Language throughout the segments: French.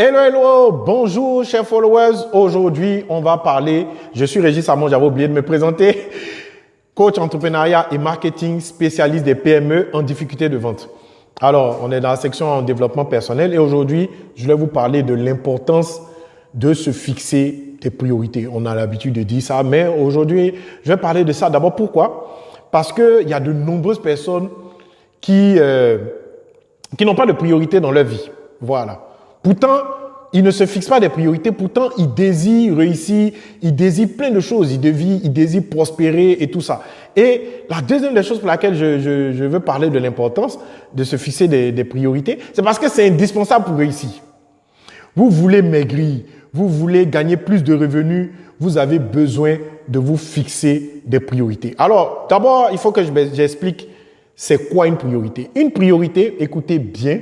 Hello, hello, bonjour chers followers. Aujourd'hui, on va parler, je suis Régis Amon, j'avais oublié de me présenter, coach entrepreneuriat et marketing spécialiste des PME en difficulté de vente. Alors, on est dans la section en développement personnel et aujourd'hui, je vais vous parler de l'importance de se fixer des priorités. On a l'habitude de dire ça, mais aujourd'hui, je vais parler de ça. D'abord, pourquoi? Parce qu'il y a de nombreuses personnes qui, euh, qui n'ont pas de priorité dans leur vie. Voilà. Pourtant, ils ne se fixent pas des priorités, pourtant ils désirent réussir, ils désirent plein de choses, ils désirent, ils désirent prospérer et tout ça. Et la deuxième des choses pour laquelle je, je, je veux parler de l'importance de se fixer des, des priorités, c'est parce que c'est indispensable pour réussir. Vous voulez maigrir, vous voulez gagner plus de revenus, vous avez besoin de vous fixer des priorités. Alors, d'abord, il faut que j'explique c'est quoi une priorité. Une priorité, écoutez bien,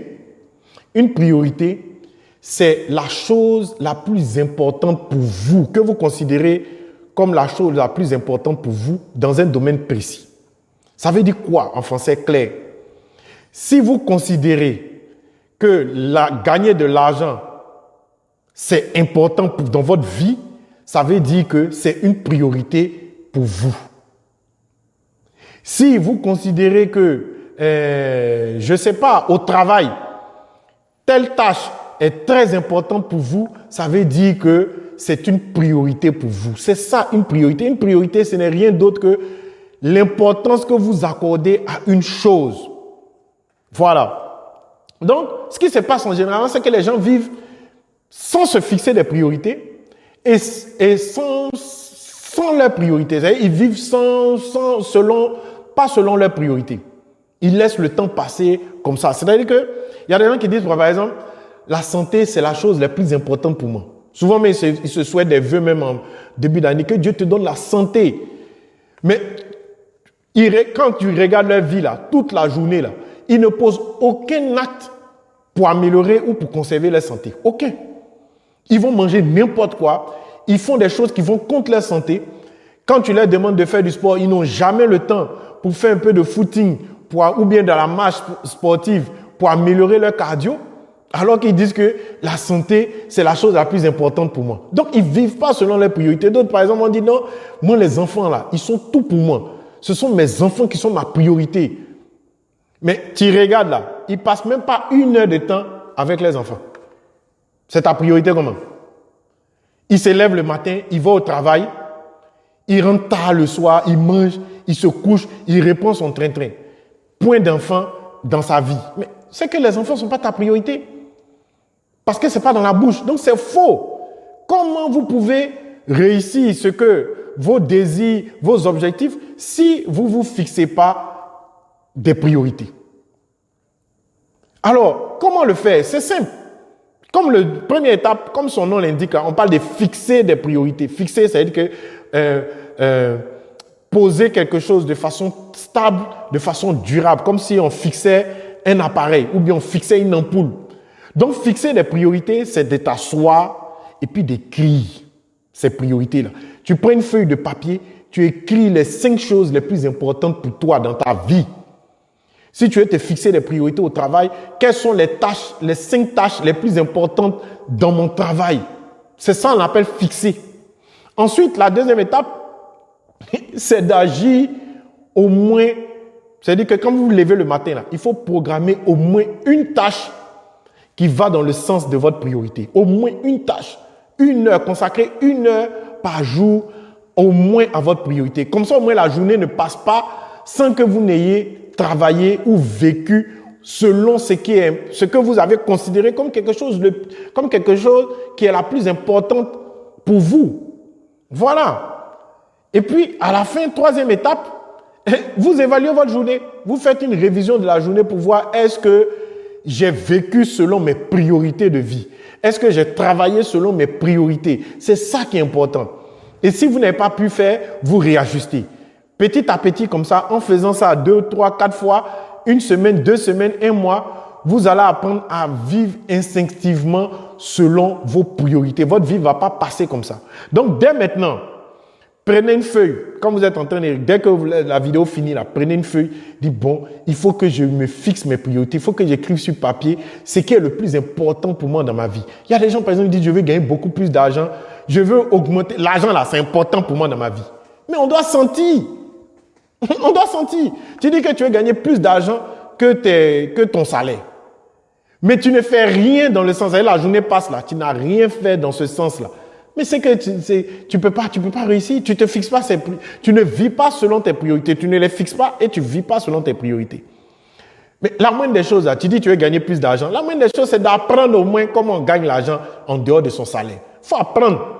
une priorité, c'est la chose la plus importante pour vous, que vous considérez comme la chose la plus importante pour vous dans un domaine précis. Ça veut dire quoi en français clair? Si vous considérez que la, gagner de l'argent, c'est important pour, dans votre vie, ça veut dire que c'est une priorité pour vous. Si vous considérez que, euh, je sais pas, au travail, telle tâche est très important pour vous, ça veut dire que c'est une priorité pour vous. C'est ça une priorité. Une priorité, ce n'est rien d'autre que l'importance que vous accordez à une chose. Voilà. Donc, ce qui se passe en général, c'est que les gens vivent sans se fixer des priorités et, et sans, sans leurs priorités. Ils vivent sans, sans, selon, pas selon leurs priorités. Ils laissent le temps passer comme ça. C'est-à-dire que il y a des gens qui disent, par exemple, la santé, c'est la chose la plus importante pour moi. Souvent, mais ils se, souhaitent des vœux même en début d'année, que Dieu te donne la santé. Mais quand tu regardes leur vie là, toute la journée là, ils ne posent aucun acte pour améliorer ou pour conserver leur santé. Aucun. Ils vont manger n'importe quoi. Ils font des choses qui vont contre leur santé. Quand tu leur demandes de faire du sport, ils n'ont jamais le temps pour faire un peu de footing pour, ou bien de la marche sportive pour améliorer leur cardio. Alors qu'ils disent que la santé, c'est la chose la plus importante pour moi. Donc, ils vivent pas selon leurs priorités. D'autres, par exemple, ont dit non, moi, les enfants, là, ils sont tout pour moi. Ce sont mes enfants qui sont ma priorité. Mais tu regardes là, ils passent même pas une heure de temps avec les enfants. C'est ta priorité comment? Ils se lèvent le matin, ils vont au travail, ils rentrent tard le soir, ils mangent, ils se couchent, ils répondent son train-train. Point d'enfant dans sa vie. Mais c'est que les enfants ne sont pas ta priorité. Parce que ce n'est pas dans la bouche. Donc c'est faux. Comment vous pouvez réussir ce que vos désirs, vos objectifs, si vous vous fixez pas des priorités? Alors, comment le faire? C'est simple. Comme le première étape, comme son nom l'indique, on parle de fixer des priorités. Fixer, c'est-à-dire que euh, euh, poser quelque chose de façon stable, de façon durable, comme si on fixait un appareil ou bien on fixait une ampoule. Donc, fixer des priorités, c'est de t'asseoir et puis d'écrire ces priorités-là. Tu prends une feuille de papier, tu écris les cinq choses les plus importantes pour toi dans ta vie. Si tu veux te fixer des priorités au travail, quelles sont les tâches, les cinq tâches les plus importantes dans mon travail? C'est ça qu'on appelle fixer. Ensuite, la deuxième étape, c'est d'agir au moins. C'est-à-dire que quand vous vous levez le matin, là, il faut programmer au moins une tâche qui va dans le sens de votre priorité. Au moins une tâche, une heure, consacrez une heure par jour au moins à votre priorité. Comme ça, au moins la journée ne passe pas sans que vous n'ayez travaillé ou vécu selon ce, qui est, ce que vous avez considéré comme quelque, chose comme quelque chose qui est la plus importante pour vous. Voilà. Et puis, à la fin, troisième étape, vous évaluez votre journée. Vous faites une révision de la journée pour voir est-ce que j'ai vécu selon mes priorités de vie Est-ce que j'ai travaillé selon mes priorités? C'est ça qui est important. Et si vous n'avez pas pu faire, vous réajustez. Petit à petit, comme ça, en faisant ça deux, trois, quatre fois, une semaine, deux semaines, un mois, vous allez apprendre à vivre instinctivement selon vos priorités. Votre vie ne va pas passer comme ça. Donc, dès maintenant, Prenez une feuille. Quand vous êtes en train de... Dès que la vidéo finit, prenez une feuille. Dites, bon, il faut que je me fixe mes priorités. Il faut que j'écrive sur papier ce qui est le plus important pour moi dans ma vie. Il y a des gens, par exemple, qui disent, je veux gagner beaucoup plus d'argent. Je veux augmenter. L'argent, là, c'est important pour moi dans ma vie. Mais on doit sentir. on doit sentir. Tu dis que tu veux gagner plus d'argent que, que ton salaire. Mais tu ne fais rien dans le sens, la journée passe là, tu n'as rien fait dans ce sens-là. Mais c'est que tu, tu peux pas, tu peux pas réussir. Tu te fixes pas, tu ne vis pas selon tes priorités. Tu ne les fixes pas et tu vis pas selon tes priorités. Mais la moindre des choses, là, tu dis tu veux gagner plus d'argent. La moindre des choses, c'est d'apprendre au moins comment on gagne l'argent en dehors de son salaire. Faut apprendre.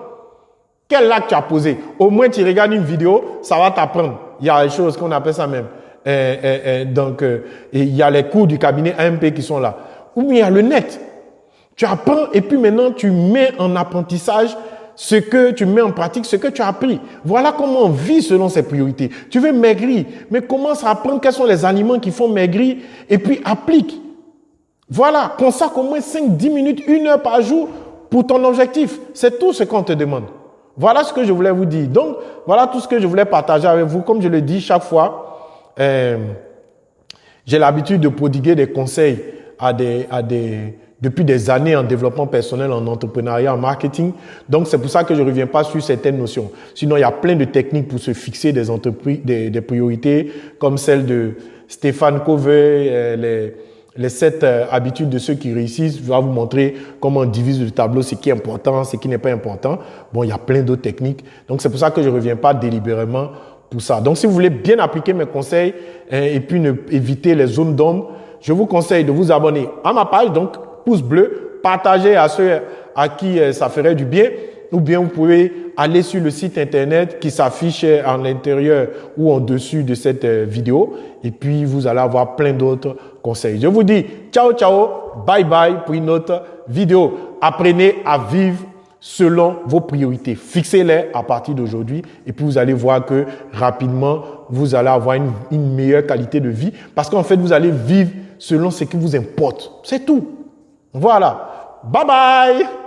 Quel acte tu as posé? Au moins, tu regardes une vidéo, ça va t'apprendre. Il y a des choses qu'on appelle ça même. Euh, euh, euh, donc, il y a les cours du cabinet AMP qui sont là. Ou bien il y a le net. Tu apprends et puis maintenant tu mets en apprentissage ce que tu mets en pratique, ce que tu as appris. Voilà comment on vit selon ses priorités. Tu veux maigrir, mais commence à apprendre quels sont les aliments qui font maigrir et puis applique. Voilà, consacre au moins 5, 10 minutes, une heure par jour pour ton objectif. C'est tout ce qu'on te demande. Voilà ce que je voulais vous dire. Donc, voilà tout ce que je voulais partager avec vous. Comme je le dis chaque fois, euh, j'ai l'habitude de prodiguer des conseils à des, à des, depuis des années en développement personnel, en entrepreneuriat, en marketing. Donc, c'est pour ça que je ne reviens pas sur certaines notions. Sinon, il y a plein de techniques pour se fixer des, entreprises, des, des priorités, comme celle de Stéphane Covey, euh, les, les sept euh, habitudes de ceux qui réussissent. Je vais vous montrer comment on divise le tableau, ce qui est important, ce qui n'est pas important. Bon, il y a plein d'autres techniques. Donc, c'est pour ça que je ne reviens pas délibérément pour ça. Donc, si vous voulez bien appliquer mes conseils hein, et puis ne, éviter les zones d'ombre, je vous conseille de vous abonner à ma page, donc pouce bleu, partagez à ceux à qui euh, ça ferait du bien, ou bien vous pouvez aller sur le site internet qui s'affiche en l'intérieur ou en dessus de cette euh, vidéo, et puis vous allez avoir plein d'autres conseils. Je vous dis ciao ciao, bye bye pour une autre vidéo. Apprenez à vivre selon vos priorités. Fixez-les à partir d'aujourd'hui et puis vous allez voir que rapidement, vous allez avoir une, une meilleure qualité de vie parce qu'en fait, vous allez vivre selon ce qui vous importe. C'est tout. Voilà. Bye bye